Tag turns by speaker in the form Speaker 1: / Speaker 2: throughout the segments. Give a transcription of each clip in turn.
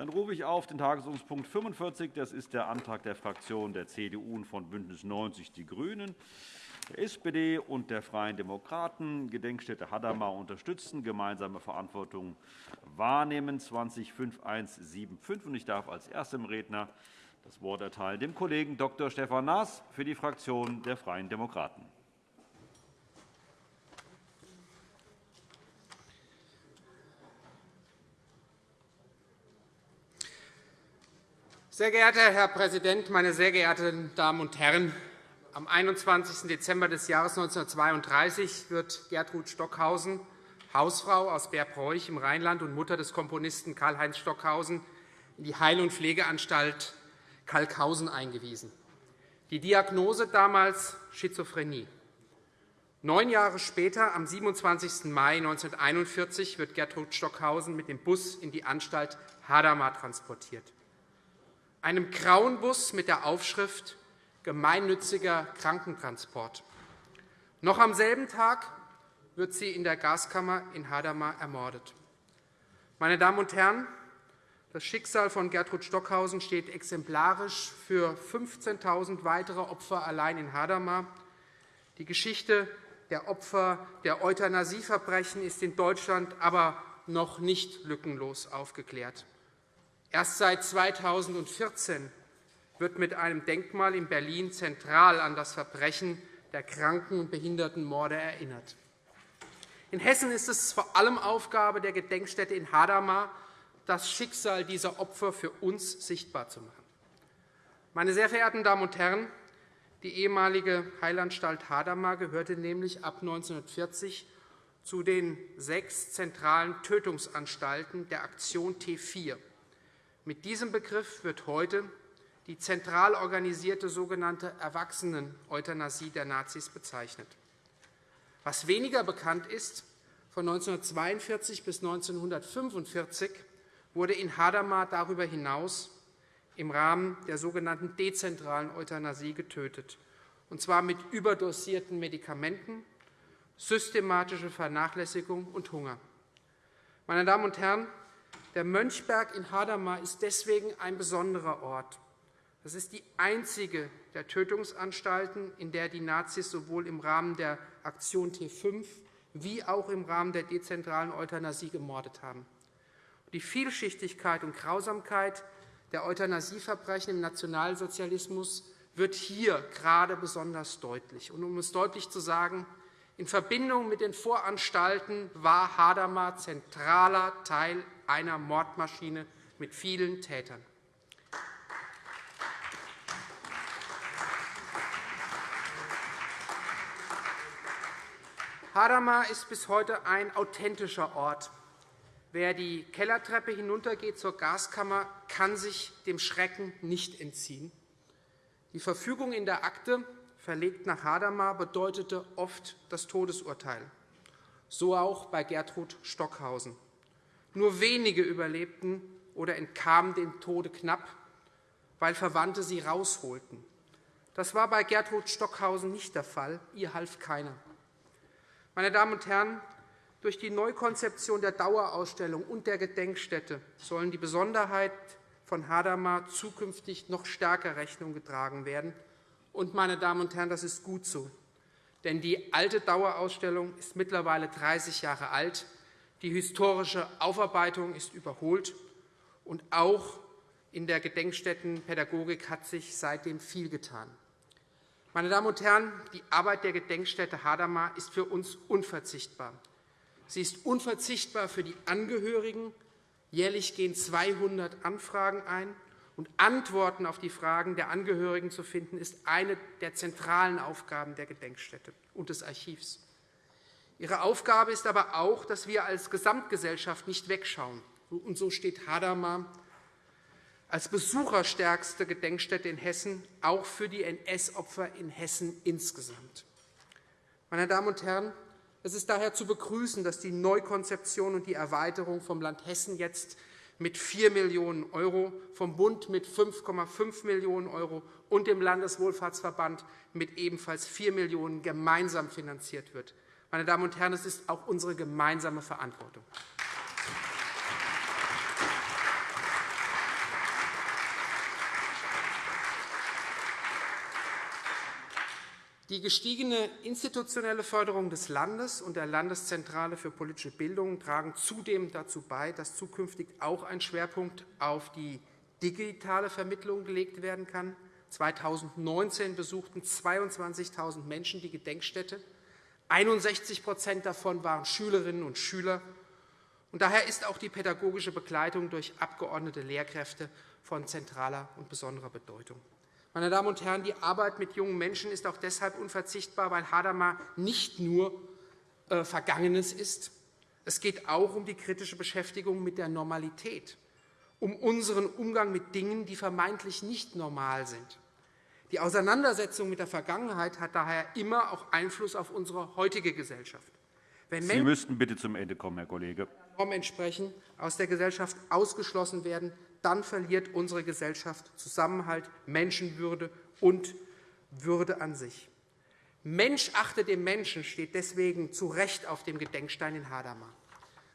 Speaker 1: Dann rufe ich auf den Tagesordnungspunkt 45. Das ist der Antrag der Fraktionen der CDU und von BÜNDNIS 90 die GRÜNEN, der SPD und der Freien Demokraten. Gedenkstätte Hadamar unterstützen, gemeinsame Verantwortung wahrnehmen, 205175. Ich darf als erstem Redner das Wort erteilen dem Kollegen Dr. Stefan Naas für die Fraktion der Freien Demokraten.
Speaker 2: Sehr geehrter Herr Präsident, meine sehr geehrten Damen und Herren! Am 21. Dezember des Jahres 1932 wird Gertrud Stockhausen, Hausfrau aus Bärbräuch im Rheinland und Mutter des Komponisten Karl-Heinz Stockhausen, in die Heil- und Pflegeanstalt Kalkhausen eingewiesen. Die Diagnose damals Schizophrenie. Neun Jahre später, am 27. Mai 1941, wird Gertrud Stockhausen mit dem Bus in die Anstalt Hadamar transportiert einem grauen Bus mit der Aufschrift Gemeinnütziger Krankentransport. Noch am selben Tag wird sie in der Gaskammer in Hadamar ermordet. Meine Damen und Herren, das Schicksal von Gertrud Stockhausen steht exemplarisch für 15.000 weitere Opfer allein in Hadamar. Die Geschichte der Opfer der Euthanasieverbrechen ist in Deutschland aber noch nicht lückenlos aufgeklärt. Erst seit 2014 wird mit einem Denkmal in Berlin zentral an das Verbrechen der Kranken- und Behindertenmorde erinnert. In Hessen ist es vor allem Aufgabe der Gedenkstätte in Hadamar, das Schicksal dieser Opfer für uns sichtbar zu machen. Meine sehr verehrten Damen und Herren, die ehemalige Heilanstalt Hadamar gehörte nämlich ab 1940 zu den sechs zentralen Tötungsanstalten der Aktion T4. Mit diesem Begriff wird heute die zentral organisierte sogenannte Erwachsenen-Euthanasie der Nazis bezeichnet. Was weniger bekannt ist, von 1942 bis 1945 wurde in Hadamar darüber hinaus im Rahmen der sogenannten dezentralen Euthanasie getötet, und zwar mit überdosierten Medikamenten, systematische Vernachlässigung und Hunger. Meine Damen und Herren, der Mönchberg in Hadamar ist deswegen ein besonderer Ort. Das ist die einzige der Tötungsanstalten, in der die Nazis sowohl im Rahmen der Aktion T5 wie auch im Rahmen der dezentralen Euthanasie gemordet haben. Die Vielschichtigkeit und Grausamkeit der Euthanasieverbrechen im Nationalsozialismus wird hier gerade besonders deutlich. um es deutlich zu sagen, in Verbindung mit den Voranstalten war Hadamar zentraler Teil einer Mordmaschine mit vielen Tätern. Hadamar ist bis heute ein authentischer Ort. Wer die Kellertreppe hinuntergeht zur Gaskammer, kann sich dem Schrecken nicht entziehen. Die Verfügung in der Akte, verlegt nach Hadamar, bedeutete oft das Todesurteil. So auch bei Gertrud Stockhausen. Nur wenige überlebten oder entkamen dem Tode knapp, weil Verwandte sie rausholten. Das war bei Gertrud Stockhausen nicht der Fall. Ihr half keiner. Meine Damen und Herren, durch die Neukonzeption der Dauerausstellung und der Gedenkstätte sollen die Besonderheit von Hadamar zukünftig noch stärker Rechnung getragen werden. Und, meine Damen und Herren, das ist gut so. Denn die alte Dauerausstellung ist mittlerweile 30 Jahre alt. Die historische Aufarbeitung ist überholt, und auch in der Gedenkstättenpädagogik hat sich seitdem viel getan. Meine Damen und Herren, die Arbeit der Gedenkstätte Hadamar ist für uns unverzichtbar. Sie ist unverzichtbar für die Angehörigen. Jährlich gehen 200 Anfragen ein. Und Antworten auf die Fragen der Angehörigen zu finden, ist eine der zentralen Aufgaben der Gedenkstätte und des Archivs. Ihre Aufgabe ist aber auch, dass wir als Gesamtgesellschaft nicht wegschauen. Und so steht Hadamar als besucherstärkste Gedenkstätte in Hessen auch für die NS-Opfer in Hessen insgesamt. Meine Damen und Herren, es ist daher zu begrüßen, dass die Neukonzeption und die Erweiterung vom Land Hessen jetzt mit 4 Millionen €, vom Bund mit 5,5 Millionen € und dem Landeswohlfahrtsverband mit ebenfalls 4 Millionen € gemeinsam finanziert wird. Meine Damen und Herren, es ist auch unsere gemeinsame Verantwortung. Die gestiegene institutionelle Förderung des Landes und der Landeszentrale für politische Bildung tragen zudem dazu bei, dass zukünftig auch ein Schwerpunkt auf die digitale Vermittlung gelegt werden kann. 2019 besuchten 22.000 Menschen die Gedenkstätte 61% davon waren Schülerinnen und Schüler. Und daher ist auch die pädagogische Begleitung durch abgeordnete Lehrkräfte von zentraler und besonderer Bedeutung. Meine Damen und Herren, die Arbeit mit jungen Menschen ist auch deshalb unverzichtbar, weil Hadamar nicht nur äh, Vergangenes ist. Es geht auch um die kritische Beschäftigung mit der Normalität, um unseren Umgang mit Dingen, die vermeintlich nicht normal sind. Die Auseinandersetzung mit der Vergangenheit hat daher immer auch Einfluss auf unsere heutige Gesellschaft.
Speaker 1: Wenn Sie müssten bitte zum Ende kommen, Herr Kollege.
Speaker 2: Entsprechen, aus der Gesellschaft ausgeschlossen werden, dann verliert unsere Gesellschaft Zusammenhalt, Menschenwürde und Würde an sich. Mensch achte dem Menschen steht deswegen zu Recht auf dem Gedenkstein in Hadamar.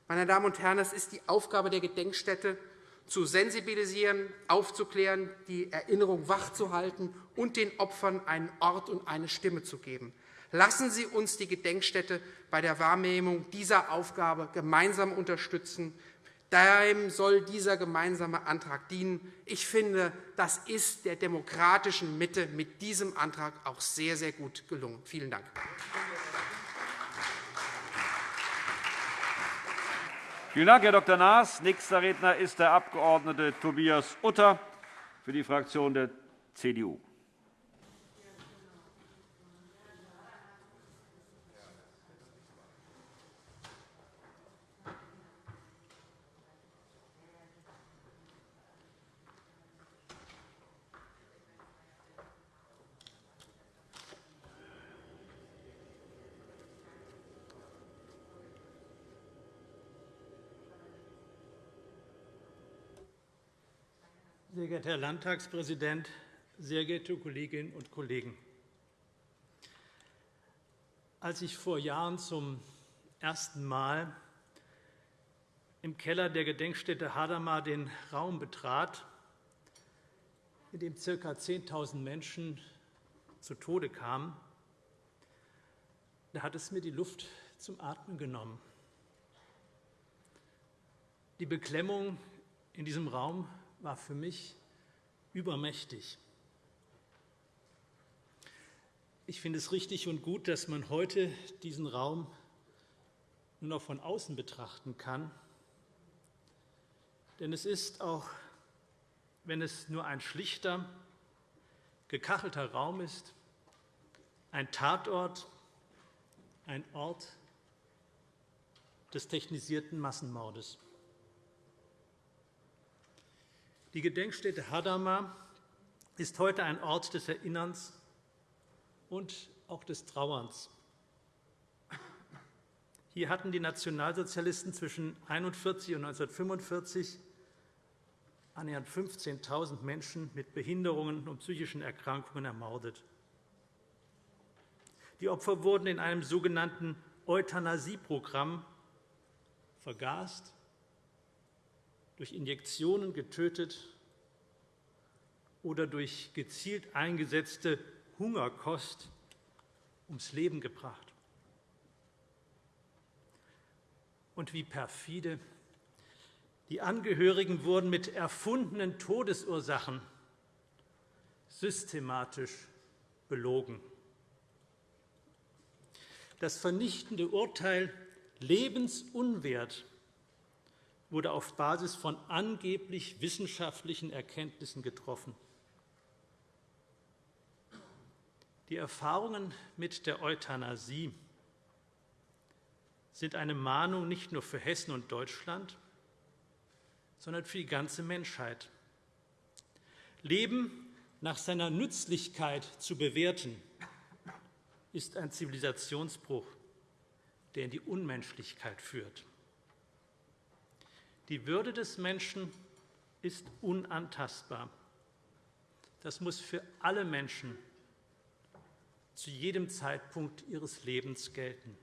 Speaker 2: Meine Damen und Herren, es ist die Aufgabe der Gedenkstätte, zu sensibilisieren, aufzuklären, die Erinnerung wachzuhalten und den Opfern einen Ort und eine Stimme zu geben. Lassen Sie uns die Gedenkstätte bei der Wahrnehmung dieser Aufgabe gemeinsam unterstützen. Daher soll dieser gemeinsame Antrag dienen. Ich finde, das ist der demokratischen Mitte mit diesem Antrag auch sehr, sehr gut gelungen. Vielen Dank.
Speaker 1: Vielen Dank, Herr Dr. Naas. Nächster Redner ist der Abg. Tobias Utter für die Fraktion der CDU.
Speaker 3: Sehr geehrter Herr Landtagspräsident, sehr geehrte Kolleginnen und Kollegen! Als ich vor Jahren zum ersten Mal im Keller der Gedenkstätte Hadamar den Raum betrat, in dem ca. 10.000 Menschen zu Tode kamen, da hat es mir die Luft zum Atmen genommen. Die Beklemmung in diesem Raum war für mich übermächtig. Ich finde es richtig und gut, dass man heute diesen Raum nur noch von außen betrachten kann. Denn es ist, auch wenn es nur ein schlichter, gekachelter Raum ist, ein Tatort, ein Ort des technisierten Massenmordes. Die Gedenkstätte Hadamar ist heute ein Ort des Erinnerns und auch des Trauerns. Hier hatten die Nationalsozialisten zwischen 1941 und 1945 annähernd 15.000 Menschen mit Behinderungen und psychischen Erkrankungen ermordet. Die Opfer wurden in einem sogenannten Euthanasieprogramm vergast durch Injektionen getötet oder durch gezielt eingesetzte Hungerkost ums Leben gebracht. Und wie perfide. Die Angehörigen wurden mit erfundenen Todesursachen systematisch belogen. Das vernichtende Urteil lebensunwert wurde auf Basis von angeblich wissenschaftlichen Erkenntnissen getroffen. Die Erfahrungen mit der Euthanasie sind eine Mahnung nicht nur für Hessen und Deutschland, sondern für die ganze Menschheit. Leben nach seiner Nützlichkeit zu bewerten, ist ein Zivilisationsbruch, der in die Unmenschlichkeit führt. Die Würde des Menschen ist unantastbar. Das muss für alle Menschen zu jedem Zeitpunkt ihres Lebens gelten.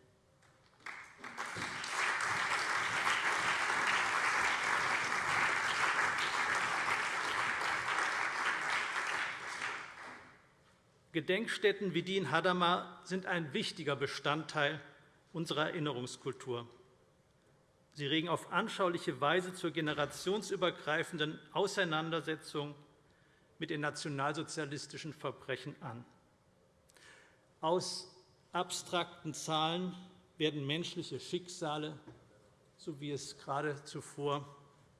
Speaker 3: Gedenkstätten wie die in Hadamar sind ein wichtiger Bestandteil unserer Erinnerungskultur. Sie regen auf anschauliche Weise zur generationsübergreifenden Auseinandersetzung mit den nationalsozialistischen Verbrechen an. Aus abstrakten Zahlen werden menschliche Schicksale, so wie es gerade zuvor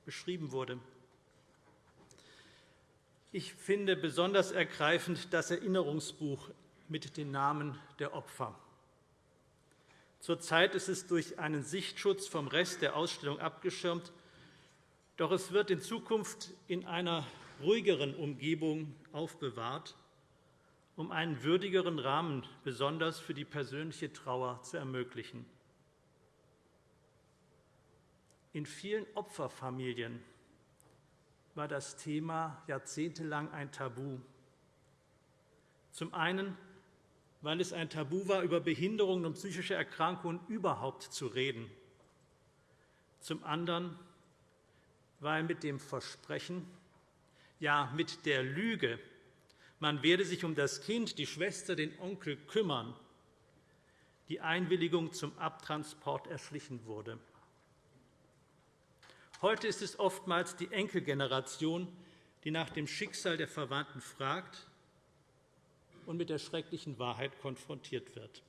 Speaker 3: beschrieben wurde. Ich finde besonders ergreifend das Erinnerungsbuch mit den Namen der Opfer. Zurzeit ist es durch einen Sichtschutz vom Rest der Ausstellung abgeschirmt, doch es wird in Zukunft in einer ruhigeren Umgebung aufbewahrt, um einen würdigeren Rahmen besonders für die persönliche Trauer zu ermöglichen. In vielen Opferfamilien war das Thema jahrzehntelang ein Tabu. Zum einen, weil es ein Tabu war, über Behinderungen und psychische Erkrankungen überhaupt zu reden. Zum anderen, weil mit dem Versprechen, ja mit der Lüge, man werde sich um das Kind, die Schwester, den Onkel kümmern, die Einwilligung zum Abtransport erschlichen wurde. Heute ist es oftmals die Enkelgeneration, die nach dem Schicksal der Verwandten fragt und mit der schrecklichen Wahrheit konfrontiert wird.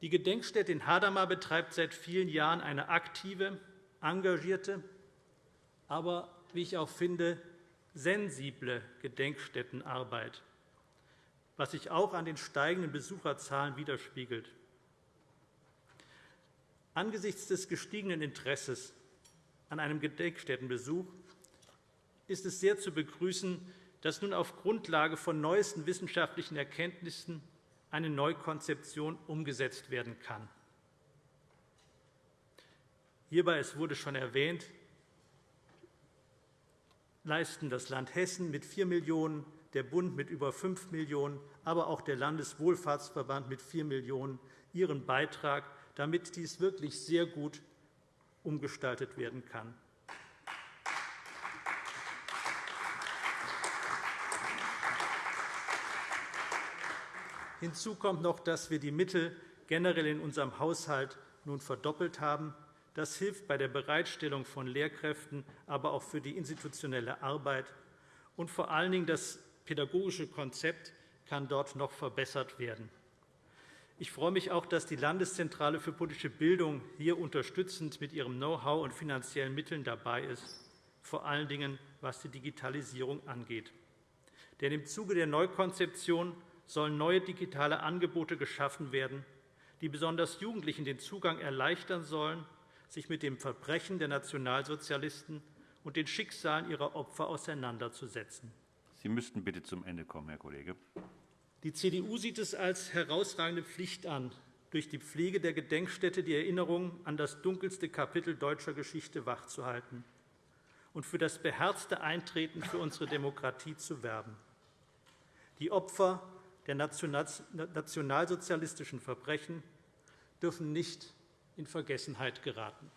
Speaker 3: Die Gedenkstätte in Hadamar betreibt seit vielen Jahren eine aktive, engagierte, aber, wie ich auch finde, sensible Gedenkstättenarbeit, was sich auch an den steigenden Besucherzahlen widerspiegelt. Angesichts des gestiegenen Interesses an einem Gedenkstättenbesuch ist es sehr zu begrüßen, dass nun auf Grundlage von neuesten wissenschaftlichen Erkenntnissen eine Neukonzeption umgesetzt werden kann. Hierbei, es wurde schon erwähnt, leisten das Land Hessen mit 4 Millionen €, der Bund mit über 5 Millionen €, aber auch der Landeswohlfahrtsverband mit 4 Millionen € ihren Beitrag damit dies wirklich sehr gut umgestaltet werden kann. Hinzu kommt noch, dass wir die Mittel generell in unserem Haushalt nun verdoppelt haben. Das hilft bei der Bereitstellung von Lehrkräften, aber auch für die institutionelle Arbeit. Und vor allen Dingen das pädagogische Konzept kann dort noch verbessert werden. Ich freue mich auch, dass die Landeszentrale für politische Bildung hier unterstützend mit ihrem Know-how und finanziellen Mitteln dabei ist, vor allen Dingen was die Digitalisierung angeht. Denn im Zuge der Neukonzeption sollen neue digitale Angebote geschaffen werden, die besonders Jugendlichen den Zugang erleichtern sollen, sich mit dem Verbrechen der Nationalsozialisten und den Schicksalen ihrer Opfer auseinanderzusetzen.
Speaker 1: Sie müssten bitte zum Ende kommen, Herr Kollege.
Speaker 3: Die CDU sieht es als herausragende Pflicht an, durch die Pflege der Gedenkstätte die Erinnerung an das dunkelste Kapitel deutscher Geschichte wachzuhalten und für das beherzte Eintreten für unsere Demokratie zu werben. Die Opfer der nationalsozialistischen Verbrechen dürfen nicht in Vergessenheit geraten.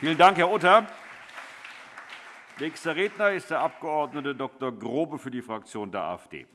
Speaker 1: Vielen Dank, Herr Utter. Nächster Redner ist der Abg. Dr. Grobe für die Fraktion der AfD.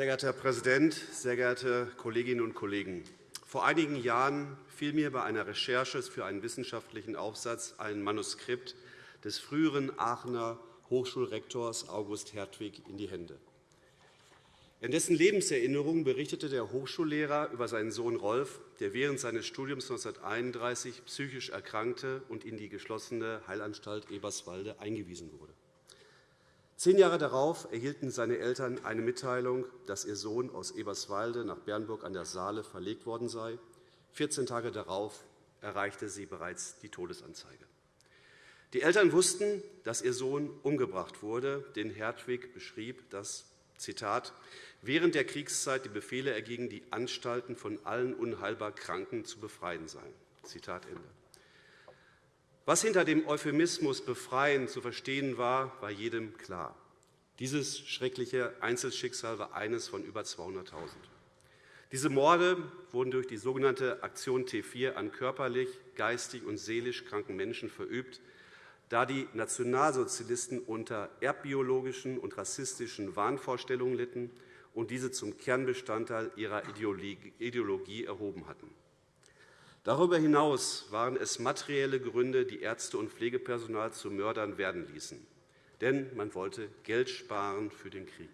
Speaker 4: Sehr geehrter Herr Präsident, sehr geehrte Kolleginnen und Kollegen! Vor einigen Jahren fiel mir bei einer Recherche für einen wissenschaftlichen Aufsatz ein Manuskript des früheren Aachener Hochschulrektors August Hertwig in die Hände. In dessen Lebenserinnerung berichtete der Hochschullehrer über seinen Sohn Rolf, der während seines Studiums 1931 psychisch erkrankte und in die geschlossene Heilanstalt Eberswalde eingewiesen wurde. Zehn Jahre darauf erhielten seine Eltern eine Mitteilung, dass ihr Sohn aus Eberswalde nach Bernburg an der Saale verlegt worden sei. 14 Tage darauf erreichte sie bereits die Todesanzeige. Die Eltern wussten, dass ihr Sohn umgebracht wurde, denn Hertwig beschrieb, dass Zitat, während der Kriegszeit die Befehle ergingen, die Anstalten von allen unheilbar Kranken zu befreien seien. Zitat Ende. Was hinter dem Euphemismus befreien zu verstehen war, war jedem klar. Dieses schreckliche Einzelschicksal war eines von über 200.000. Diese Morde wurden durch die sogenannte Aktion T4 an körperlich, geistig und seelisch kranken Menschen verübt, da die Nationalsozialisten unter erbbiologischen und rassistischen Wahnvorstellungen litten und diese zum Kernbestandteil ihrer Ideologie erhoben hatten. Darüber hinaus waren es materielle Gründe, die Ärzte und Pflegepersonal zu Mördern werden ließen. Denn man wollte Geld sparen für den Krieg.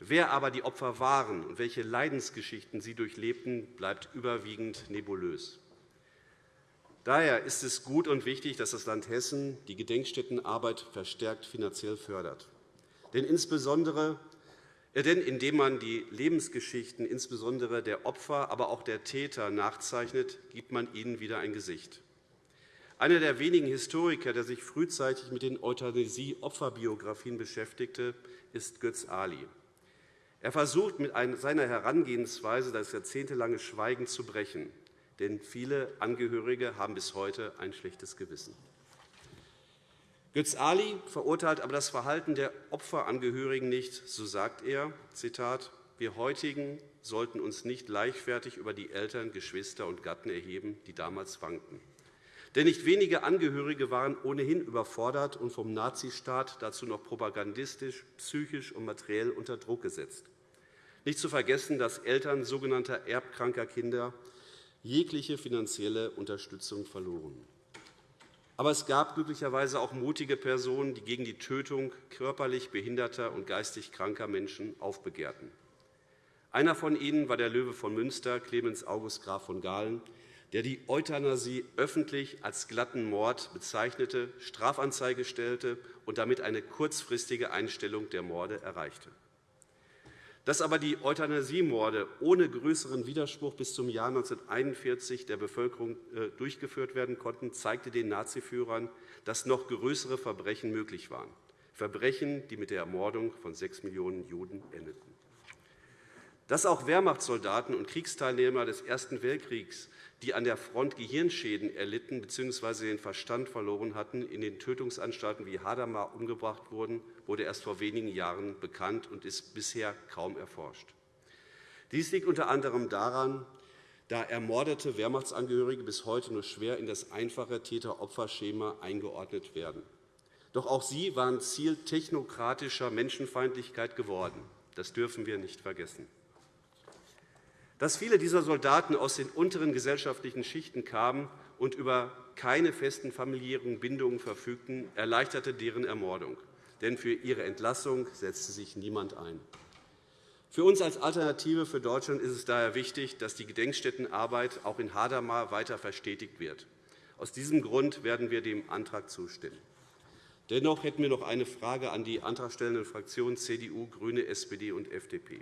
Speaker 4: Wer aber die Opfer waren und welche Leidensgeschichten sie durchlebten, bleibt überwiegend nebulös. Daher ist es gut und wichtig, dass das Land Hessen die Gedenkstättenarbeit verstärkt finanziell fördert. Denn insbesondere denn indem man die Lebensgeschichten insbesondere der Opfer, aber auch der Täter nachzeichnet, gibt man ihnen wieder ein Gesicht. Einer der wenigen Historiker, der sich frühzeitig mit den Euthanasie-Opferbiografien beschäftigte, ist Götz Ali. Er versucht mit seiner Herangehensweise das jahrzehntelange Schweigen zu brechen denn viele Angehörige haben bis heute ein schlechtes Gewissen. Götz Ali verurteilt aber das Verhalten der Opferangehörigen nicht. So sagt er, Zitat, wir heutigen sollten uns nicht leichtfertig über die Eltern, Geschwister und Gatten erheben, die damals wankten. Denn nicht wenige Angehörige waren ohnehin überfordert und vom Nazistaat dazu noch propagandistisch, psychisch und materiell unter Druck gesetzt. Nicht zu vergessen, dass Eltern sogenannter erbkranker Kinder jegliche finanzielle Unterstützung verloren. Aber es gab glücklicherweise auch mutige Personen, die gegen die Tötung körperlich behinderter und geistig kranker Menschen aufbegehrten. Einer von ihnen war der Löwe von Münster, Clemens August Graf von Gahlen, der die Euthanasie öffentlich als glatten Mord bezeichnete, Strafanzeige stellte und damit eine kurzfristige Einstellung der Morde erreichte. Dass aber die Euthanasiemorde ohne größeren Widerspruch bis zum Jahr 1941 der Bevölkerung äh, durchgeführt werden konnten, zeigte den Naziführern, dass noch größere Verbrechen möglich waren, Verbrechen, die mit der Ermordung von sechs Millionen Juden endeten. Dass auch Wehrmachtssoldaten und Kriegsteilnehmer des Ersten Weltkriegs die an der Front Gehirnschäden erlitten bzw. den Verstand verloren hatten, in den Tötungsanstalten wie Hadamar umgebracht wurden, wurde erst vor wenigen Jahren bekannt und ist bisher kaum erforscht. Dies liegt unter anderem daran, da ermordete Wehrmachtsangehörige bis heute nur schwer in das einfache Täter-Opfer-Schema eingeordnet werden. Doch auch sie waren Ziel technokratischer Menschenfeindlichkeit geworden. Das dürfen wir nicht vergessen. Dass viele dieser Soldaten aus den unteren gesellschaftlichen Schichten kamen und über keine festen familiären Bindungen verfügten, erleichterte deren Ermordung. Denn für ihre Entlassung setzte sich niemand ein. Für uns als Alternative für Deutschland ist es daher wichtig, dass die Gedenkstättenarbeit auch in Hadamar weiter verstetigt wird. Aus diesem Grund werden wir dem Antrag zustimmen. Dennoch hätten wir noch eine Frage an die antragstellenden Fraktionen CDU, GRÜNE, SPD und FDP.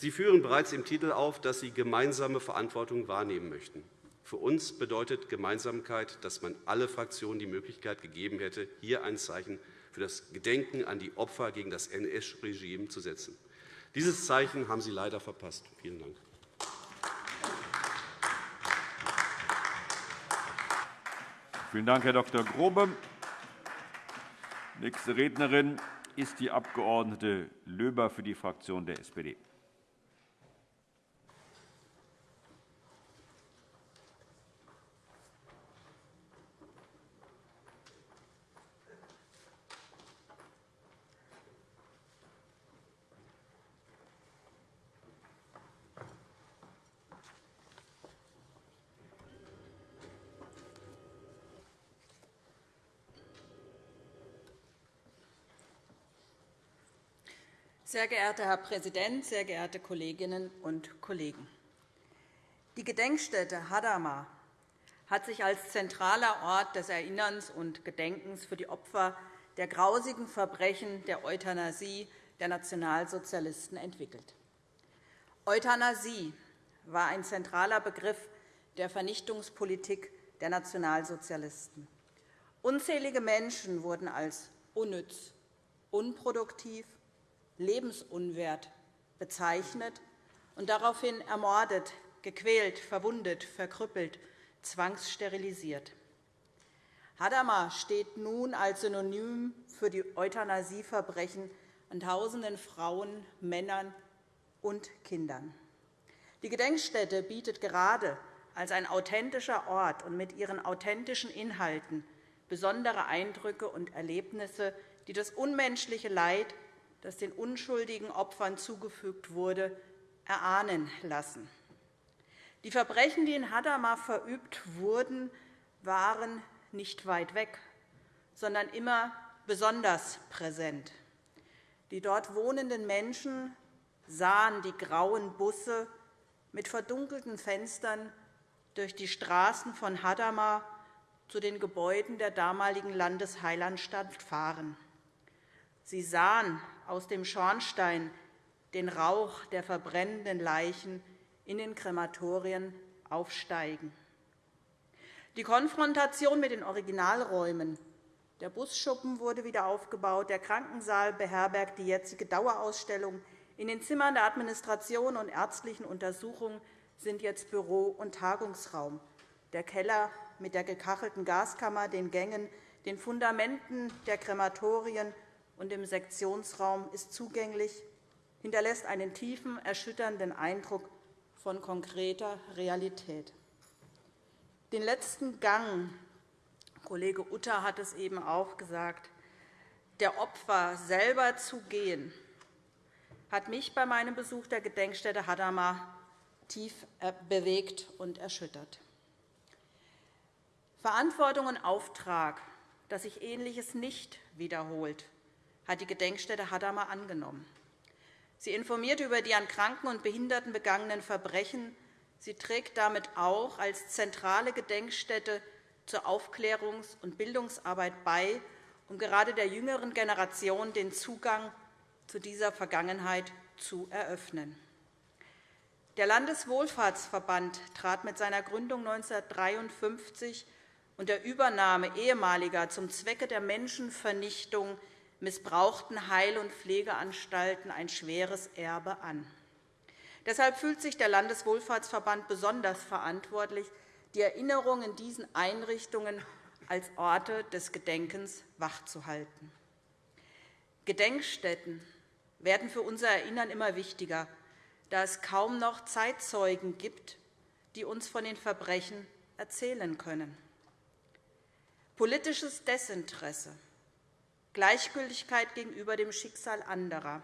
Speaker 4: Sie führen bereits im Titel auf, dass Sie gemeinsame Verantwortung wahrnehmen möchten. Für uns bedeutet Gemeinsamkeit, dass man alle Fraktionen die Möglichkeit gegeben hätte, hier ein Zeichen für das Gedenken an die Opfer gegen das NS-Regime zu setzen. Dieses Zeichen haben Sie leider verpasst. Vielen Dank.
Speaker 1: Vielen Dank, Herr Dr. Grobe. Nächste Rednerin ist die Abg. Löber für die Fraktion der SPD.
Speaker 5: Sehr geehrter Herr Präsident, sehr geehrte Kolleginnen und Kollegen! Die Gedenkstätte Hadamar hat sich als zentraler Ort des Erinnerns und Gedenkens für die Opfer der grausigen Verbrechen der Euthanasie der Nationalsozialisten entwickelt. Euthanasie war ein zentraler Begriff der Vernichtungspolitik der Nationalsozialisten. Unzählige Menschen wurden als unnütz, unproduktiv lebensunwert bezeichnet und daraufhin ermordet, gequält, verwundet, verkrüppelt, zwangssterilisiert. Hadamar steht nun als Synonym für die Euthanasieverbrechen an tausenden Frauen, Männern und Kindern. Die Gedenkstätte bietet gerade als ein authentischer Ort und mit ihren authentischen Inhalten besondere Eindrücke und Erlebnisse, die das unmenschliche Leid, das den unschuldigen Opfern zugefügt wurde, erahnen lassen. Die Verbrechen, die in Hadamar verübt wurden, waren nicht weit weg, sondern immer besonders präsent. Die dort wohnenden Menschen sahen die grauen Busse mit verdunkelten Fenstern durch die Straßen von Hadamar zu den Gebäuden der damaligen Landesheilandstadt fahren. Sie sahen aus dem Schornstein den Rauch der verbrennenden Leichen in den Krematorien aufsteigen. Die Konfrontation mit den Originalräumen der Busschuppen wurde wieder aufgebaut, der Krankensaal beherbergt die jetzige Dauerausstellung, in den Zimmern der Administration und ärztlichen Untersuchungen sind jetzt Büro und Tagungsraum. Der Keller mit der gekachelten Gaskammer, den Gängen, den Fundamenten der Krematorien und dem Sektionsraum ist zugänglich, hinterlässt einen tiefen, erschütternden Eindruck von konkreter Realität. Den letzten Gang, Kollege Utter hat es eben auch gesagt, der Opfer selber zu gehen, hat mich bei meinem Besuch der Gedenkstätte Hadamar tief bewegt und erschüttert. Verantwortung und Auftrag, dass sich Ähnliches nicht wiederholt, hat die Gedenkstätte Hadamar angenommen. Sie informiert über die an Kranken und Behinderten begangenen Verbrechen. Sie trägt damit auch als zentrale Gedenkstätte zur Aufklärungs- und Bildungsarbeit bei, um gerade der jüngeren Generation den Zugang zu dieser Vergangenheit zu eröffnen. Der Landeswohlfahrtsverband trat mit seiner Gründung 1953 und der Übernahme ehemaliger zum Zwecke der Menschenvernichtung missbrauchten Heil- und Pflegeanstalten ein schweres Erbe an. Deshalb fühlt sich der Landeswohlfahrtsverband besonders verantwortlich, die Erinnerung in diesen Einrichtungen als Orte des Gedenkens wachzuhalten. Gedenkstätten werden für unser Erinnern immer wichtiger, da es kaum noch Zeitzeugen gibt, die uns von den Verbrechen erzählen können. Politisches Desinteresse Gleichgültigkeit gegenüber dem Schicksal anderer,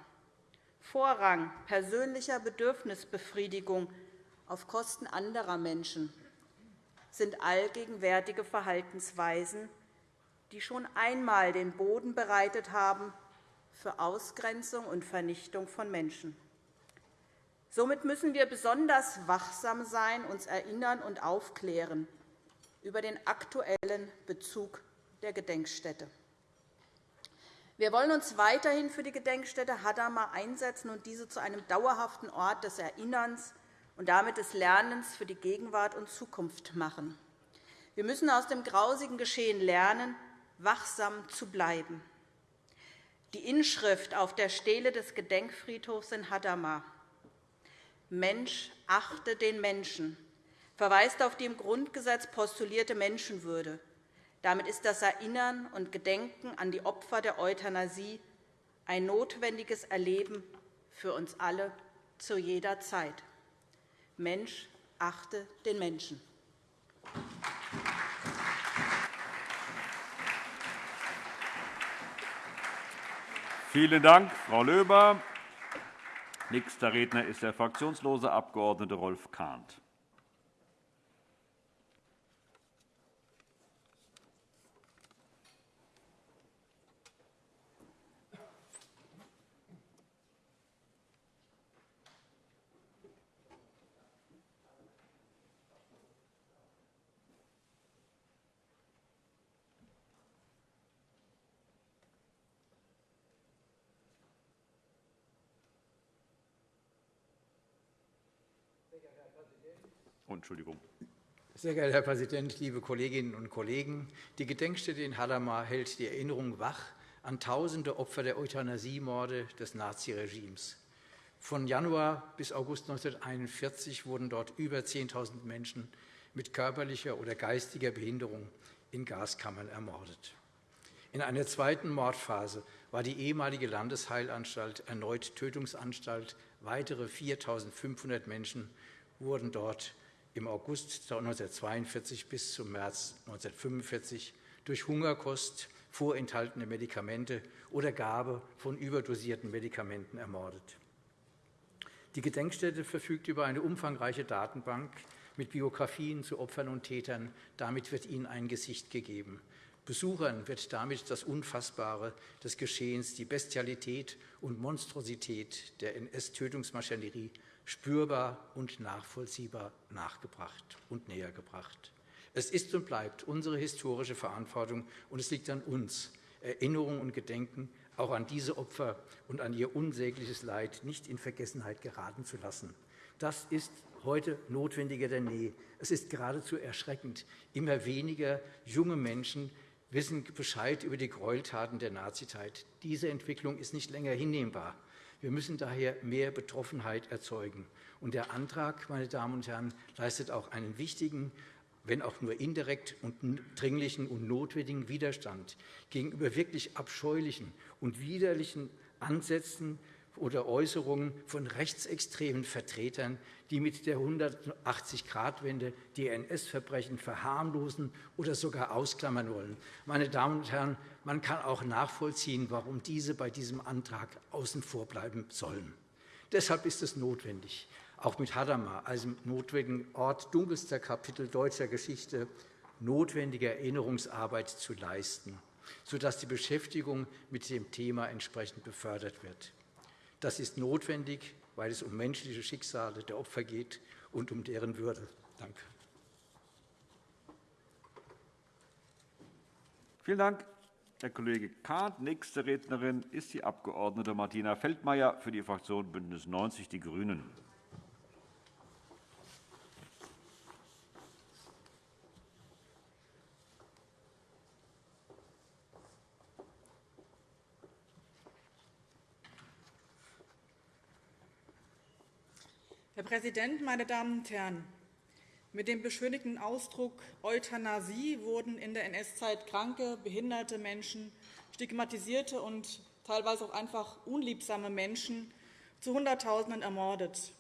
Speaker 5: Vorrang persönlicher Bedürfnisbefriedigung auf Kosten anderer Menschen sind allgegenwärtige Verhaltensweisen, die schon einmal den Boden bereitet haben für Ausgrenzung und Vernichtung von Menschen. Somit müssen wir besonders wachsam sein, uns erinnern und aufklären über den aktuellen Bezug der Gedenkstätte. Wir wollen uns weiterhin für die Gedenkstätte Hadamar einsetzen und diese zu einem dauerhaften Ort des Erinnerns und damit des Lernens für die Gegenwart und Zukunft machen. Wir müssen aus dem grausigen Geschehen lernen, wachsam zu bleiben. Die Inschrift auf der Stele des Gedenkfriedhofs in Hadamar Mensch achte den Menschen verweist auf die im Grundgesetz postulierte Menschenwürde damit ist das Erinnern und Gedenken an die Opfer der Euthanasie ein notwendiges Erleben für uns alle zu jeder Zeit. Mensch, achte den Menschen.
Speaker 1: Vielen Dank, Frau Löber. Nächster Redner ist der fraktionslose Abg. Rolf Kahnt.
Speaker 6: Entschuldigung. Sehr geehrter Herr Präsident, liebe Kolleginnen und Kollegen! Die Gedenkstätte in Hadamar hält die Erinnerung wach an tausende Opfer der Euthanasiemorde des Naziregimes. Von Januar bis August 1941 wurden dort über 10.000 Menschen mit körperlicher oder geistiger Behinderung in Gaskammern ermordet. In einer zweiten Mordphase war die ehemalige Landesheilanstalt erneut Tötungsanstalt. Weitere 4.500 Menschen wurden dort im August 1942 bis zum März 1945 durch Hungerkost, vorenthaltene Medikamente oder Gabe von überdosierten Medikamenten ermordet. Die Gedenkstätte verfügt über eine umfangreiche Datenbank mit Biografien zu Opfern und Tätern. Damit wird ihnen ein Gesicht gegeben. Besuchern wird damit das Unfassbare des Geschehens, die Bestialität und Monstrosität der NS-Tötungsmaschinerie spürbar und nachvollziehbar nachgebracht und nähergebracht. Es ist und bleibt unsere historische Verantwortung, und es liegt an uns, Erinnerung und Gedenken auch an diese Opfer und an ihr unsägliches Leid nicht in Vergessenheit geraten zu lassen. Das ist heute notwendiger denn je. Es ist geradezu erschreckend. Immer weniger junge Menschen wissen Bescheid über die Gräueltaten der Nazizeit. Diese Entwicklung ist nicht länger hinnehmbar. Wir müssen daher mehr Betroffenheit erzeugen. Und der Antrag, meine Damen und Herren, leistet auch einen wichtigen wenn auch nur indirekt und dringlichen und notwendigen Widerstand gegenüber wirklich abscheulichen und widerlichen Ansätzen oder Äußerungen von rechtsextremen Vertretern, die mit der 180-Grad-Wende die NS-Verbrechen verharmlosen oder sogar ausklammern wollen. Meine Damen und Herren, man kann auch nachvollziehen, warum diese bei diesem Antrag außen vor bleiben sollen. Deshalb ist es notwendig, auch mit Hadamar, einem notwendigen Ort dunkelster Kapitel deutscher Geschichte, notwendige Erinnerungsarbeit zu leisten, sodass die Beschäftigung mit dem Thema entsprechend befördert wird. Das ist notwendig, weil es um menschliche Schicksale der Opfer geht und um deren Würde. Danke.
Speaker 1: Vielen Dank, Herr Kollege Kahnt. Nächste Rednerin ist die Abg. Martina Feldmayer für die Fraktion BÜNDNIS 90 die GRÜNEN.
Speaker 7: Herr Präsident, meine Damen und Herren! Mit dem beschönigten Ausdruck Euthanasie wurden in der NS-Zeit kranke, behinderte Menschen, stigmatisierte und teilweise auch einfach unliebsame Menschen zu Hunderttausenden ermordet.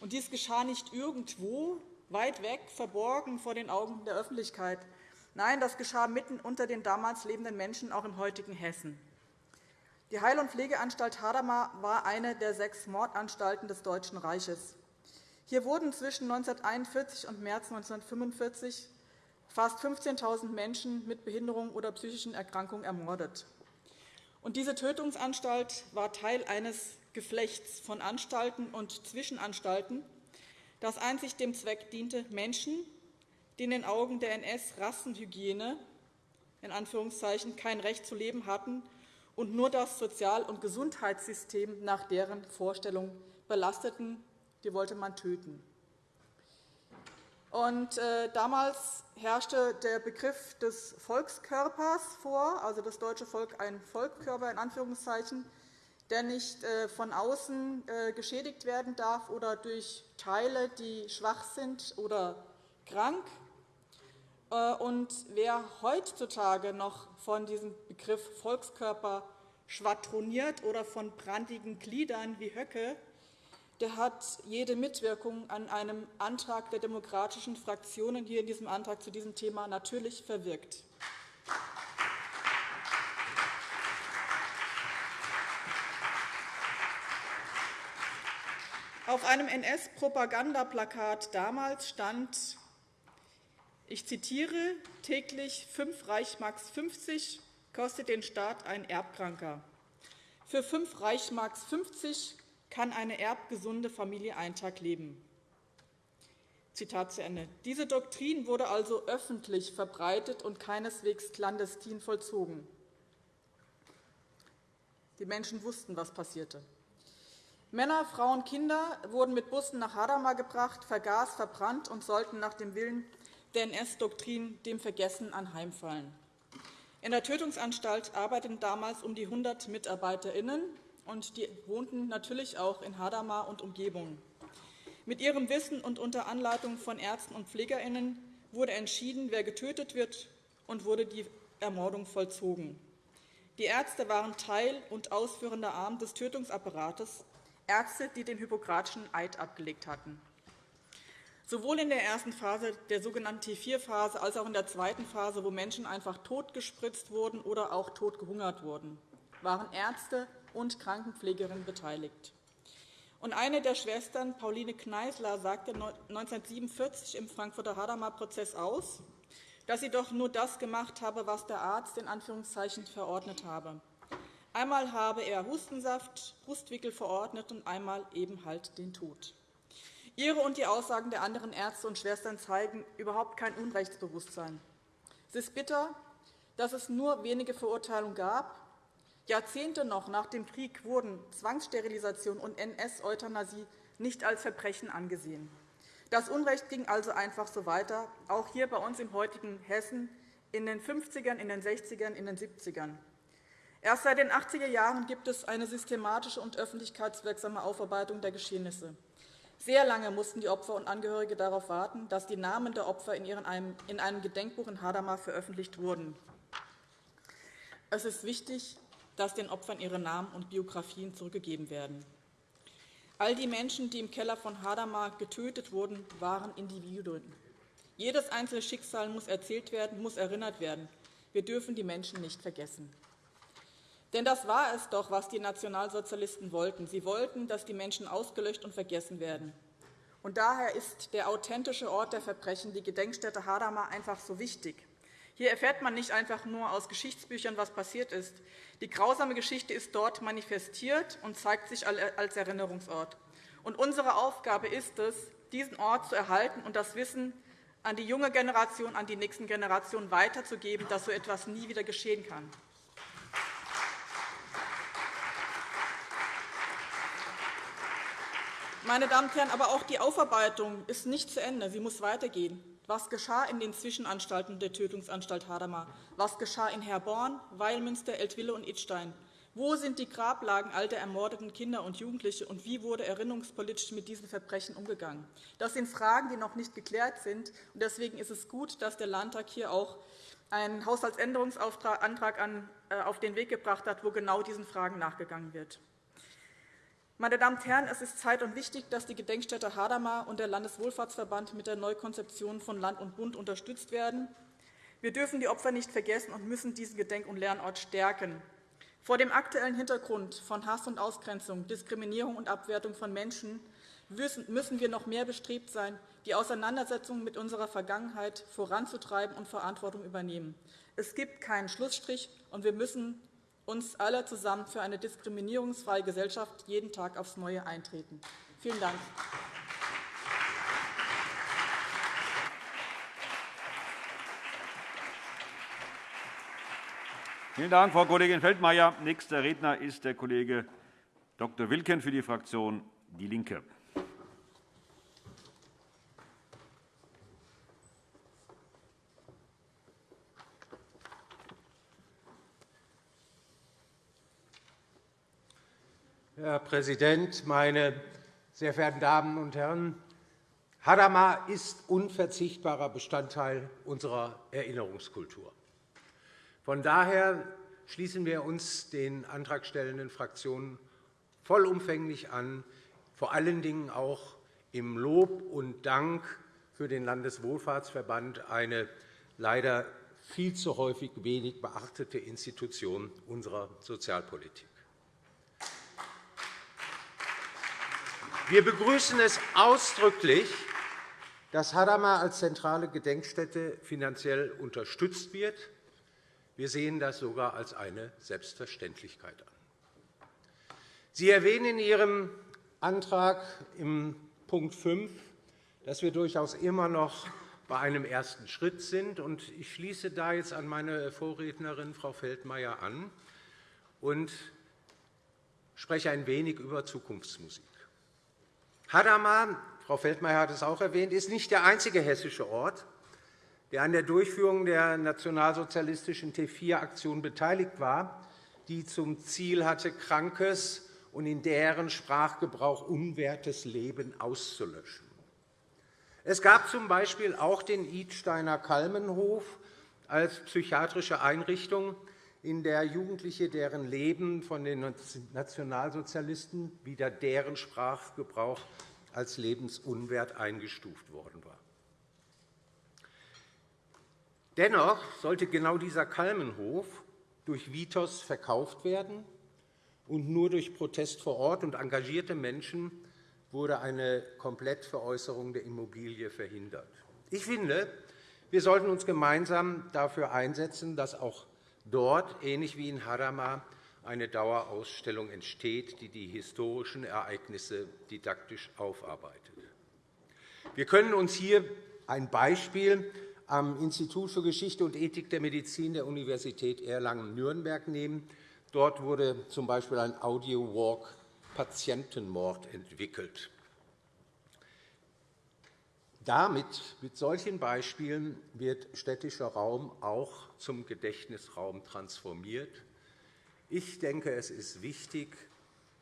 Speaker 7: Und dies geschah nicht irgendwo, weit weg, verborgen vor den Augen der Öffentlichkeit. Nein, das geschah mitten unter den damals lebenden Menschen, auch im heutigen Hessen. Die Heil- und Pflegeanstalt Hadamar war eine der sechs Mordanstalten des Deutschen Reiches. Hier wurden zwischen 1941 und März 1945 fast 15.000 Menschen mit Behinderung oder psychischen Erkrankungen ermordet. Und diese Tötungsanstalt war Teil eines Geflechts von Anstalten und Zwischenanstalten, das einzig dem Zweck diente, Menschen, die in den Augen der NS-Rassenhygiene kein Recht zu leben hatten, und nur das Sozial- und Gesundheitssystem nach deren Vorstellung belasteten. Die wollte man töten. Und, äh, damals herrschte der Begriff des Volkskörpers vor, also das deutsche Volk ein Volkskörper in Anführungszeichen, der nicht äh, von außen äh, geschädigt werden darf oder durch Teile, die schwach sind oder krank. Äh, und wer heutzutage noch von diesem Begriff Volkskörper schwadroniert oder von brandigen Gliedern wie Höcke, der hat jede Mitwirkung an einem Antrag der demokratischen Fraktionen hier in diesem Antrag zu diesem Thema natürlich verwirkt. Auf einem NS-Propagandaplakat damals stand ich zitiere, täglich 5 Reichsmarks 50 kostet den Staat ein Erbkranker. Für 5 Reichsmarks 50 kann eine erbgesunde Familie einen Tag leben. Zitat zu Ende. Diese Doktrin wurde also öffentlich verbreitet und keineswegs clandestin vollzogen. Die Menschen wussten, was passierte. Männer, Frauen, Kinder wurden mit Bussen nach Hadamar gebracht, vergaß, verbrannt und sollten nach dem Willen der NS-Doktrin dem Vergessen anheimfallen. In der Tötungsanstalt arbeiteten damals um die 100 MitarbeiterInnen. und die wohnten natürlich auch in Hadamar und Umgebung. Mit ihrem Wissen und unter Anleitung von Ärzten und PflegerInnen wurde entschieden, wer getötet wird, und wurde die Ermordung vollzogen. Die Ärzte waren Teil und ausführender Arm des Tötungsapparates, Ärzte, die den Hippokratischen Eid abgelegt hatten. Sowohl in der ersten Phase, der sogenannten T4-Phase, als auch in der zweiten Phase, wo Menschen einfach totgespritzt wurden oder auch totgehungert wurden, waren Ärzte und Krankenpflegerinnen beteiligt. Und eine der Schwestern, Pauline Kneißler, sagte 1947 im Frankfurter Hadamar-Prozess aus, dass sie doch nur das gemacht habe, was der Arzt in Anführungszeichen verordnet habe. Einmal habe er Hustensaft, Brustwickel verordnet und einmal eben halt den Tod. Ihre und die Aussagen der anderen Ärzte und Schwestern zeigen überhaupt kein Unrechtsbewusstsein. Es ist bitter, dass es nur wenige Verurteilungen gab. Jahrzehnte noch nach dem Krieg wurden Zwangssterilisation und NS-Euthanasie nicht als Verbrechen angesehen. Das Unrecht ging also einfach so weiter, auch hier bei uns im heutigen Hessen in den 50ern, in den 60ern, in den 70ern. Erst seit den 80er Jahren gibt es eine systematische und öffentlichkeitswirksame Aufarbeitung der Geschehnisse. Sehr lange mussten die Opfer und Angehörige darauf warten, dass die Namen der Opfer in einem Gedenkbuch in Hadamar veröffentlicht wurden. Es ist wichtig, dass den Opfern ihre Namen und Biografien zurückgegeben werden. All die Menschen, die im Keller von Hadamar getötet wurden, waren Individuen. Jedes einzelne Schicksal muss erzählt werden, muss erinnert werden. Wir dürfen die Menschen nicht vergessen. Denn das war es doch, was die Nationalsozialisten wollten. Sie wollten, dass die Menschen ausgelöscht und vergessen werden. Und daher ist der authentische Ort der Verbrechen, die Gedenkstätte Hadamar, einfach so wichtig. Hier erfährt man nicht einfach nur aus Geschichtsbüchern, was passiert ist. Die grausame Geschichte ist dort manifestiert und zeigt sich als Erinnerungsort. Und unsere Aufgabe ist es, diesen Ort zu erhalten und das Wissen an die junge Generation, an die nächsten Generationen weiterzugeben, dass so etwas nie wieder geschehen kann. Meine Damen und Herren, aber auch die Aufarbeitung ist nicht zu Ende. Sie muss weitergehen. Was geschah in den Zwischenanstalten der Tötungsanstalt Hadamar? Was geschah in Herborn, Weilmünster, Eltville und Idstein? Wo sind die Grablagen all der ermordeten Kinder und Jugendliche, und wie wurde erinnerungspolitisch mit diesen Verbrechen umgegangen? Das sind Fragen, die noch nicht geklärt sind. Deswegen ist es gut, dass der Landtag hier auch einen Haushaltsänderungsantrag äh, auf den Weg gebracht hat, wo genau diesen Fragen nachgegangen wird. Meine Damen und Herren, es ist Zeit und wichtig, dass die Gedenkstätte Hadamar und der Landeswohlfahrtsverband mit der Neukonzeption von Land und Bund unterstützt werden. Wir dürfen die Opfer nicht vergessen und müssen diesen Gedenk- und Lernort stärken. Vor dem aktuellen Hintergrund von Hass und Ausgrenzung, Diskriminierung und Abwertung von Menschen müssen wir noch mehr bestrebt sein, die Auseinandersetzung mit unserer Vergangenheit voranzutreiben und Verantwortung übernehmen. Es gibt keinen Schlussstrich, und wir müssen uns alle zusammen für eine diskriminierungsfreie Gesellschaft jeden Tag aufs Neue eintreten. Vielen Dank.
Speaker 1: Vielen Dank, Frau Kollegin Feldmayer. Nächster Redner ist der Kollege Dr. Wilken für die Fraktion DIE LINKE.
Speaker 8: Herr Präsident, meine sehr verehrten Damen und Herren! Hadamar ist unverzichtbarer Bestandteil unserer Erinnerungskultur. Von daher schließen wir uns den antragstellenden Fraktionen vollumfänglich an, vor allen Dingen auch im Lob und Dank für den Landeswohlfahrtsverband, eine leider viel zu häufig wenig beachtete Institution unserer Sozialpolitik. Wir begrüßen es ausdrücklich, dass Hadamar als zentrale Gedenkstätte finanziell unterstützt wird. Wir sehen das sogar als eine Selbstverständlichkeit an. Sie erwähnen in Ihrem Antrag im Punkt 5, dass wir durchaus immer noch bei einem ersten Schritt sind. Ich schließe da jetzt an meine Vorrednerin, Frau Feldmayer, an und spreche ein wenig über Zukunftsmusik. Hadamar, Frau Feldmayer hat es auch erwähnt, ist nicht der einzige hessische Ort, der an der Durchführung der nationalsozialistischen T4-Aktion beteiligt war, die zum Ziel hatte, krankes und in deren Sprachgebrauch unwertes Leben auszulöschen. Es gab z.B. auch den Idsteiner Kalmenhof als psychiatrische Einrichtung, in der Jugendliche, deren Leben von den Nationalsozialisten wieder deren Sprachgebrauch als lebensunwert eingestuft worden war. Dennoch sollte genau dieser Kalmenhof durch Vitos verkauft werden, und nur durch Protest vor Ort und engagierte Menschen wurde eine Komplettveräußerung der Immobilie verhindert. Ich finde, wir sollten uns gemeinsam dafür einsetzen, dass auch dort, ähnlich wie in Hadamar, eine Dauerausstellung entsteht, die die historischen Ereignisse didaktisch aufarbeitet. Wir können uns hier ein Beispiel am Institut für Geschichte und Ethik der Medizin der Universität Erlangen-Nürnberg nehmen. Dort wurde z. B. ein Audio-Walk Patientenmord entwickelt. Damit, mit solchen Beispielen, wird städtischer Raum auch zum Gedächtnisraum transformiert. Ich denke, es ist wichtig,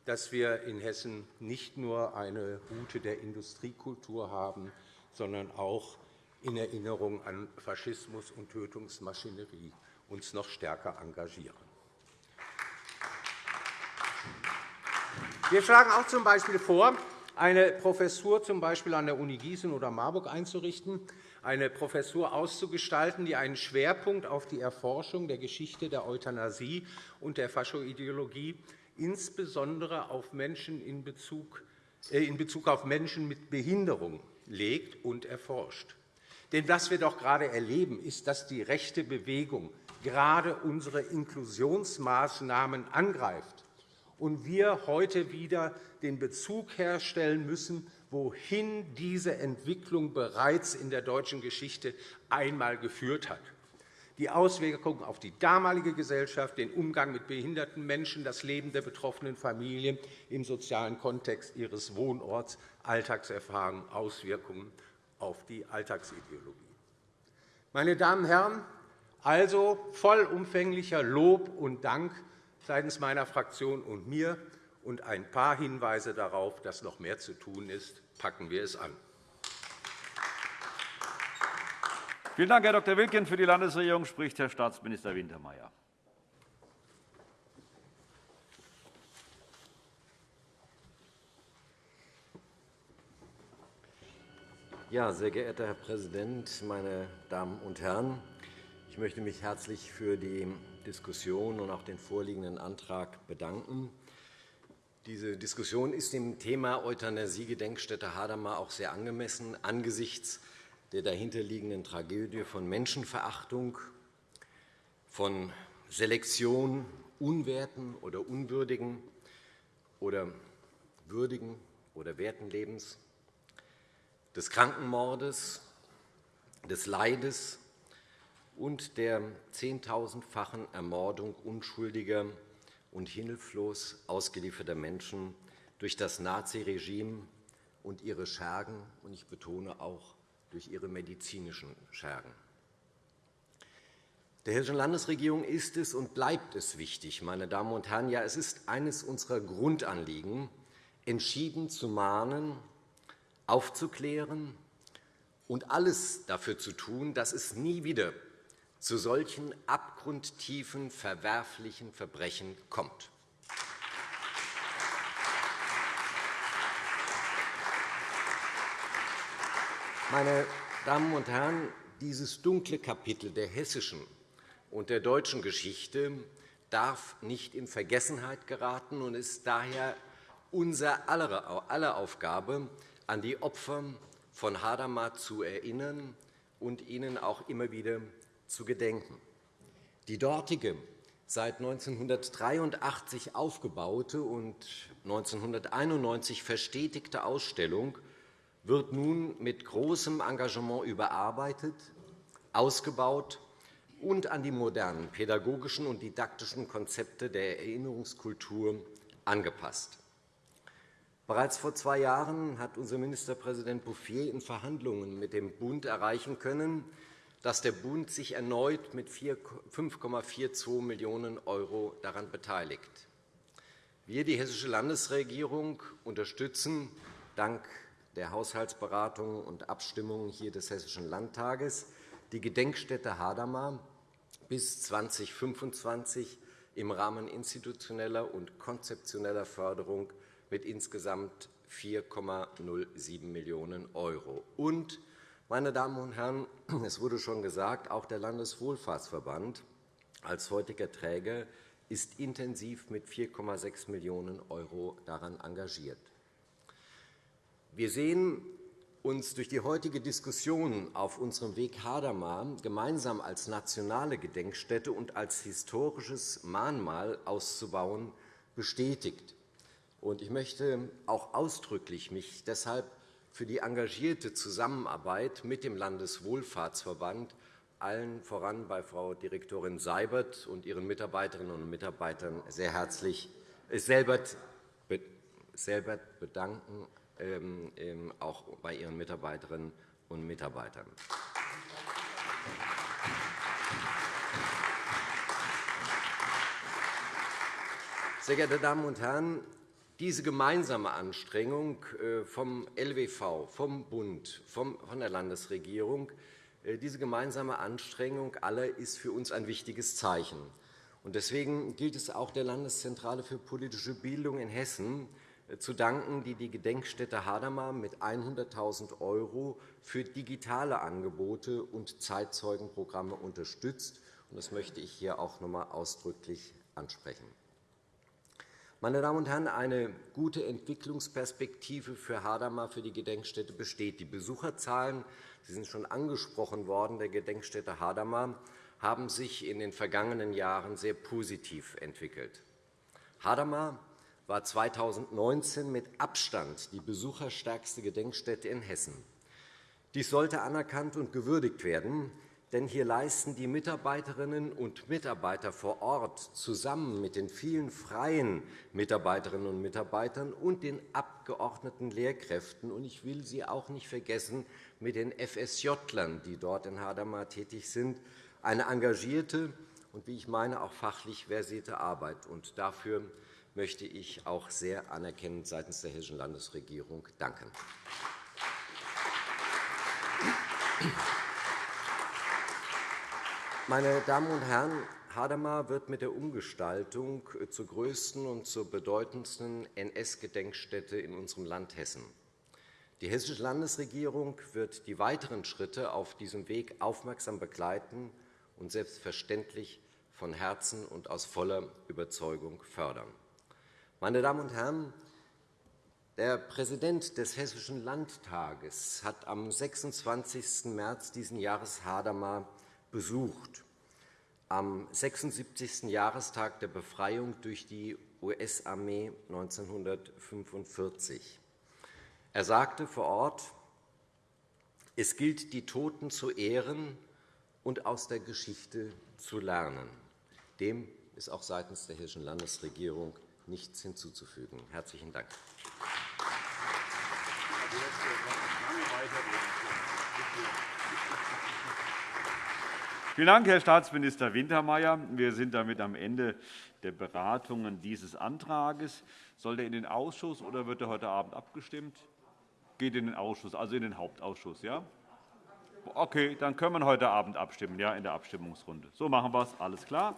Speaker 8: dass wir in Hessen nicht nur eine Route der Industriekultur haben, sondern auch in Erinnerung an Faschismus und Tötungsmaschinerie uns noch stärker engagieren. Wir schlagen auch z.B. vor, eine Professur z. B. an der Uni Gießen oder Marburg einzurichten, eine Professur auszugestalten, die einen Schwerpunkt auf die Erforschung der Geschichte der Euthanasie und der Faschoideologie, insbesondere auf Menschen in Bezug, äh, in Bezug auf Menschen mit Behinderung, legt und erforscht. Denn was wir doch gerade erleben, ist, dass die rechte Bewegung gerade unsere Inklusionsmaßnahmen angreift und wir heute wieder den Bezug herstellen müssen, wohin diese Entwicklung bereits in der deutschen Geschichte einmal geführt hat. Die Auswirkungen auf die damalige Gesellschaft, den Umgang mit behinderten Menschen, das Leben der betroffenen Familien im sozialen Kontext ihres Wohnorts, Alltagserfahrungen, Auswirkungen auf die Alltagsideologie. Meine Damen und Herren, also vollumfänglicher Lob und Dank seitens meiner Fraktion und mir und ein paar Hinweise darauf, dass noch mehr zu tun ist. Packen wir es an.
Speaker 1: Vielen Dank, Herr Dr. Wilken. Für die Landesregierung spricht Herr Staatsminister Wintermeyer.
Speaker 9: Ja, sehr geehrter Herr Präsident, meine Damen und Herren! Ich möchte mich herzlich für die Diskussion und auch den vorliegenden Antrag bedanken. Diese Diskussion ist dem Thema Euthanasie-Gedenkstätte Hadamar auch sehr angemessen angesichts der dahinterliegenden Tragödie von Menschenverachtung, von Selektion unwerten oder unwürdigen oder würdigen oder werten Lebens, des Krankenmordes, des Leides und der zehntausendfachen Ermordung unschuldiger und hilflos ausgelieferter Menschen durch das Naziregime und ihre Schergen, und ich betone auch durch ihre medizinischen Schergen. Der Hessischen Landesregierung ist es und bleibt es wichtig, meine Damen und Herren, ja, es ist eines unserer Grundanliegen, entschieden zu mahnen, aufzuklären und alles dafür zu tun, dass es nie wieder zu solchen abgrundtiefen, verwerflichen Verbrechen kommt. Meine Damen und Herren, dieses dunkle Kapitel der hessischen und der deutschen Geschichte darf nicht in Vergessenheit geraten und ist daher unser aller Aufgabe, an die Opfer von Hadamar zu erinnern und ihnen auch immer wieder zu gedenken. Die dortige, seit 1983 aufgebaute und 1991 verstetigte Ausstellung wird nun mit großem Engagement überarbeitet, ausgebaut und an die modernen pädagogischen und didaktischen Konzepte der Erinnerungskultur angepasst. Bereits vor zwei Jahren hat unser Ministerpräsident Bouffier in Verhandlungen mit dem Bund erreichen können, dass der Bund sich erneut mit 5,42 Millionen € daran beteiligt. Wir, die Hessische Landesregierung, unterstützen dank der Haushaltsberatungen und Abstimmungen hier des Hessischen Landtages die Gedenkstätte Hadamar bis 2025 im Rahmen institutioneller und konzeptioneller Förderung mit insgesamt 4,07 Millionen €. Und, meine Damen und Herren, es wurde schon gesagt, auch der Landeswohlfahrtsverband als heutiger Träger ist intensiv mit 4,6 Millionen € daran engagiert. Wir sehen uns durch die heutige Diskussion auf unserem Weg Hadamar gemeinsam als nationale Gedenkstätte und als historisches Mahnmal auszubauen bestätigt. Ich möchte auch ausdrücklich mich deshalb für die engagierte Zusammenarbeit mit dem Landeswohlfahrtsverband, allen voran bei Frau Direktorin Seibert und ihren Mitarbeiterinnen und Mitarbeitern sehr herzlich äh, Selbert bedanken, ähm, ähm, auch bei ihren Mitarbeiterinnen und Mitarbeitern. Sehr geehrte Damen und Herren, diese gemeinsame Anstrengung äh, vom LWV, vom Bund, von der Landesregierung, äh, diese gemeinsame Anstrengung aller ist für uns ein wichtiges Zeichen. Deswegen gilt es auch der Landeszentrale für politische Bildung in Hessen äh, zu danken, die die Gedenkstätte Hadamar mit 100.000 € für digitale Angebote und Zeitzeugenprogramme unterstützt. Das möchte ich hier auch noch einmal ausdrücklich ansprechen. Meine Damen und Herren, eine gute Entwicklungsperspektive für Hadamar, für die Gedenkstätte besteht. Die Besucherzahlen, Sie sind schon angesprochen worden, der Gedenkstätte Hadamar haben sich in den vergangenen Jahren sehr positiv entwickelt. Hadamar war 2019 mit Abstand die besucherstärkste Gedenkstätte in Hessen. Dies sollte anerkannt und gewürdigt werden denn hier leisten die Mitarbeiterinnen und Mitarbeiter vor Ort zusammen mit den vielen freien Mitarbeiterinnen und Mitarbeitern und den abgeordneten Lehrkräften und ich will sie auch nicht vergessen mit den FSJlern, die dort in Hadamar tätig sind, eine engagierte und, wie ich meine, auch fachlich versierte Arbeit. Und dafür möchte ich auch sehr anerkennend seitens der Hessischen Landesregierung danken. Meine Damen und Herren, Hadamar wird mit der Umgestaltung zur größten und zur bedeutendsten NS-Gedenkstätte in unserem Land Hessen. Die Hessische Landesregierung wird die weiteren Schritte auf diesem Weg aufmerksam begleiten und selbstverständlich von Herzen und aus voller Überzeugung fördern. Meine Damen und Herren, der Präsident des Hessischen Landtages hat am 26. März dieses Jahres Hadamar besucht, am 76. Jahrestag der Befreiung durch die US-Armee 1945. Er sagte vor Ort, es gilt, die Toten zu ehren und aus der Geschichte zu lernen. Dem ist auch seitens der Hessischen Landesregierung nichts hinzuzufügen. – Herzlichen Dank.
Speaker 1: Vielen Dank, Herr Staatsminister Wintermeyer. Wir sind damit am Ende der Beratungen dieses Antrags. Soll er in den Ausschuss oder wird er heute Abend abgestimmt? Geht in den Ausschuss, also in den Hauptausschuss. Ja? Okay, dann können wir heute Abend abstimmen, ja, in der Abstimmungsrunde. So machen wir es. Alles klar.